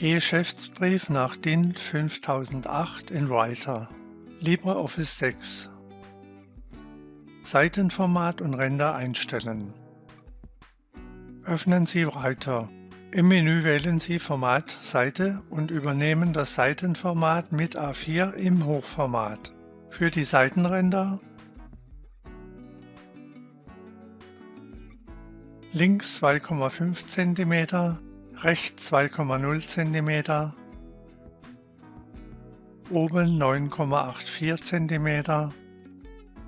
Geschäftsbrief nach DIN 5008 in Writer LibreOffice 6 Seitenformat und Ränder einstellen. Öffnen Sie Writer. Im Menü wählen Sie Format Seite und übernehmen das Seitenformat mit A4 im Hochformat. Für die Seitenränder links 2,5 cm, rechts 2,0 cm, oben 9,84 cm,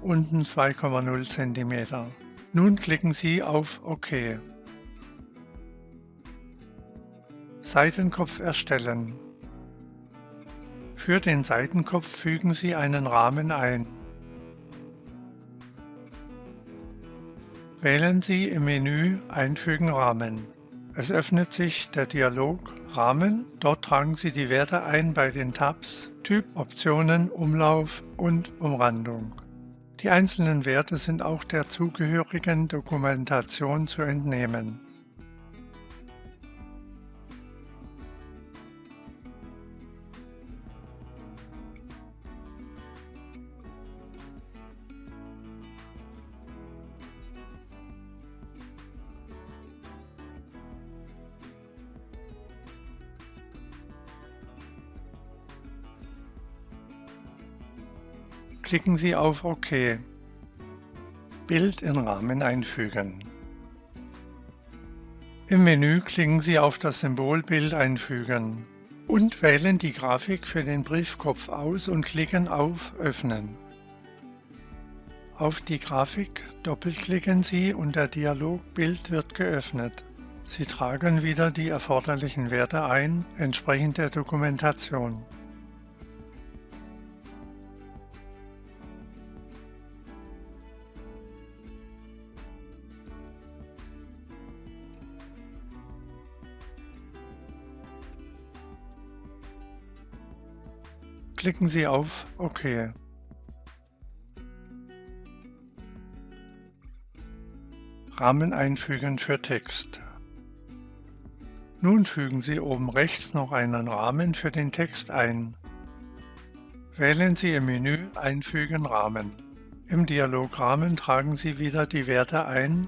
unten 2,0 cm. Nun klicken Sie auf OK. Seitenkopf erstellen. Für den Seitenkopf fügen Sie einen Rahmen ein. Wählen Sie im Menü Einfügen Rahmen. Es öffnet sich der Dialog Rahmen. Dort tragen Sie die Werte ein bei den Tabs Typ, Optionen, Umlauf und Umrandung. Die einzelnen Werte sind auch der zugehörigen Dokumentation zu entnehmen. Klicken Sie auf OK. Bild in Rahmen einfügen. Im Menü klicken Sie auf das Symbol Bild einfügen und wählen die Grafik für den Briefkopf aus und klicken auf Öffnen. Auf die Grafik doppelklicken Sie und der Dialogbild wird geöffnet. Sie tragen wieder die erforderlichen Werte ein, entsprechend der Dokumentation. Klicken Sie auf OK. Rahmen einfügen für Text. Nun fügen Sie oben rechts noch einen Rahmen für den Text ein. Wählen Sie im Menü Einfügen Rahmen. Im Dialograhmen tragen Sie wieder die Werte ein,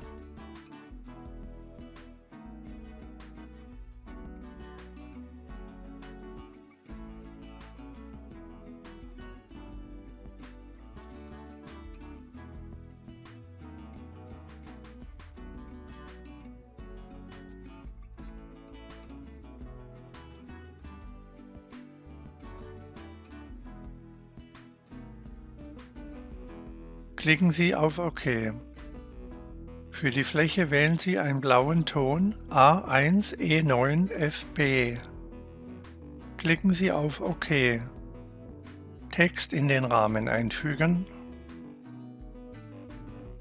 Klicken Sie auf OK. Für die Fläche wählen Sie einen blauen Ton A1E9FB. Klicken Sie auf OK. Text in den Rahmen einfügen.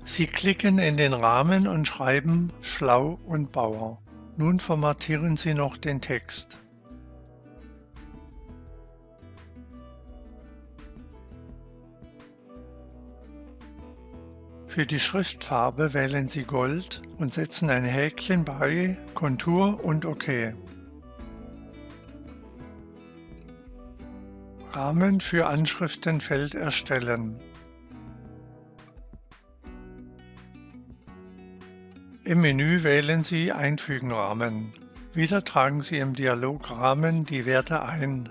Sie klicken in den Rahmen und schreiben Schlau und Bauer. Nun formatieren Sie noch den Text. Für die Schriftfarbe wählen Sie Gold und setzen ein Häkchen bei Kontur und OK. Rahmen für Anschriftenfeld erstellen. Im Menü wählen Sie Einfügen Rahmen. Wieder tragen Sie im Dialograhmen die Werte ein.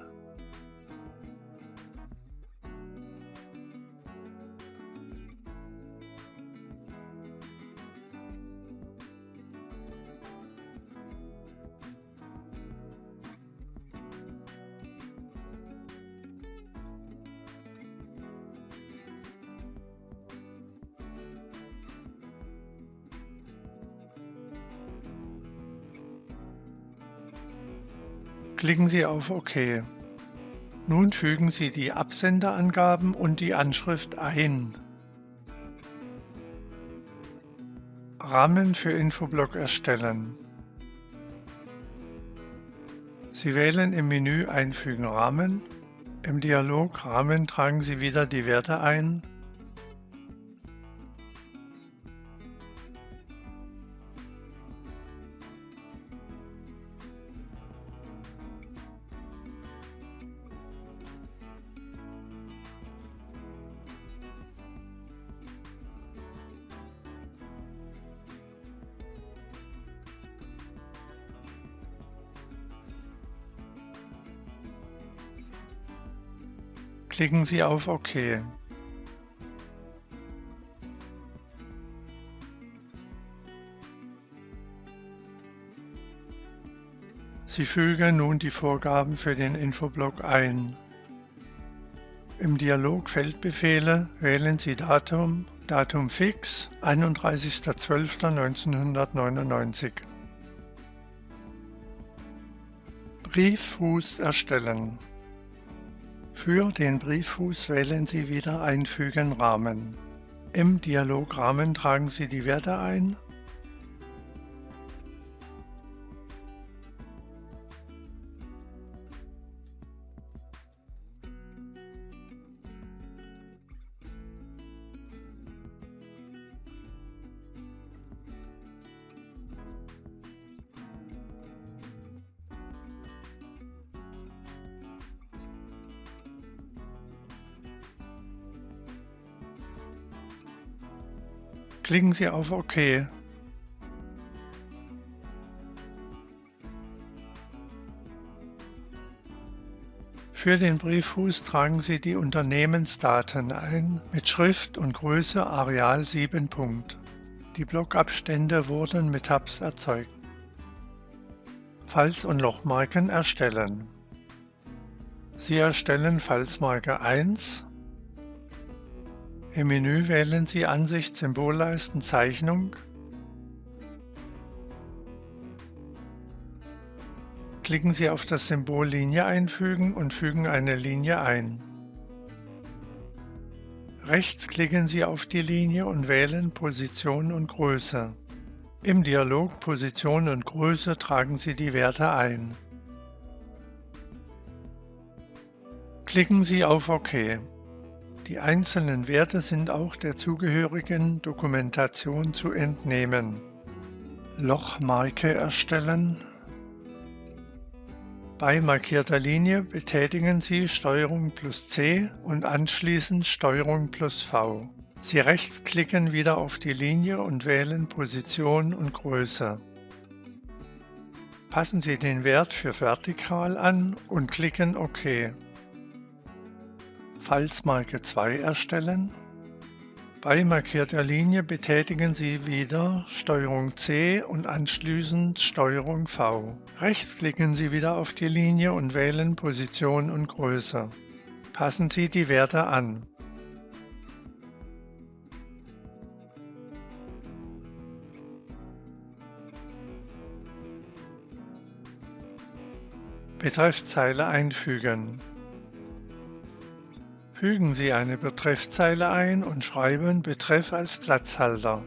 Klicken Sie auf OK. Nun fügen Sie die Absenderangaben und die Anschrift ein. Rahmen für Infoblock erstellen. Sie wählen im Menü Einfügen Rahmen. Im Dialog Rahmen tragen Sie wieder die Werte ein Klicken Sie auf OK. Sie fügen nun die Vorgaben für den Infoblock ein. Im Dialog Feldbefehle wählen Sie Datum, Datum fix 31.12.1999. Brieffuß erstellen. Für den Brieffuß wählen Sie wieder Einfügen Rahmen. Im Dialograhmen tragen Sie die Werte ein Klicken Sie auf OK. Für den Brieffuß tragen Sie die Unternehmensdaten ein mit Schrift und Größe Areal 7 Punkt. Die Blockabstände wurden mit Tabs erzeugt. Falz- und Lochmarken erstellen. Sie erstellen Falzmarke 1, im Menü wählen Sie Ansicht Symbolleisten Zeichnung. Klicken Sie auf das Symbol Linie einfügen und fügen eine Linie ein. Rechts klicken Sie auf die Linie und wählen Position und Größe. Im Dialog Position und Größe tragen Sie die Werte ein. Klicken Sie auf OK. Die einzelnen Werte sind auch der zugehörigen Dokumentation zu entnehmen. Lochmarke erstellen. Bei markierter Linie betätigen Sie STRG plus C und anschließend STRG plus V. Sie rechtsklicken wieder auf die Linie und wählen Position und Größe. Passen Sie den Wert für vertikal an und klicken OK. Falzmarke 2 erstellen. Bei markierter Linie betätigen Sie wieder STRG C und anschließend STRG V. Rechts klicken Sie wieder auf die Linie und wählen Position und Größe. Passen Sie die Werte an. Betreffzeile einfügen. Fügen Sie eine Betreffzeile ein und schreiben Betreff als Platzhalter.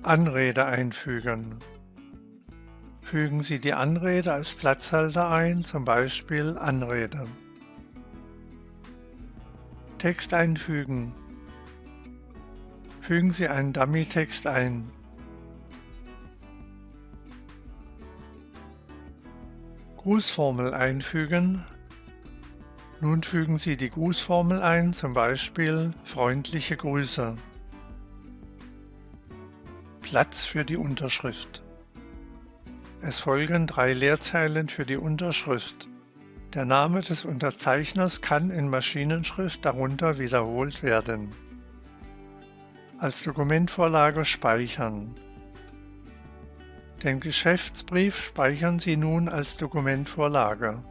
Anrede einfügen. Fügen Sie die Anrede als Platzhalter ein, zum Beispiel Anrede. Text einfügen. Fügen Sie einen Dummy-Text ein. Grußformel einfügen. Nun fügen Sie die Grußformel ein, zum Beispiel freundliche Grüße. Platz für die Unterschrift. Es folgen drei Leerzeilen für die Unterschrift. Der Name des Unterzeichners kann in Maschinenschrift darunter wiederholt werden. Als Dokumentvorlage speichern. Den Geschäftsbrief speichern Sie nun als Dokumentvorlage.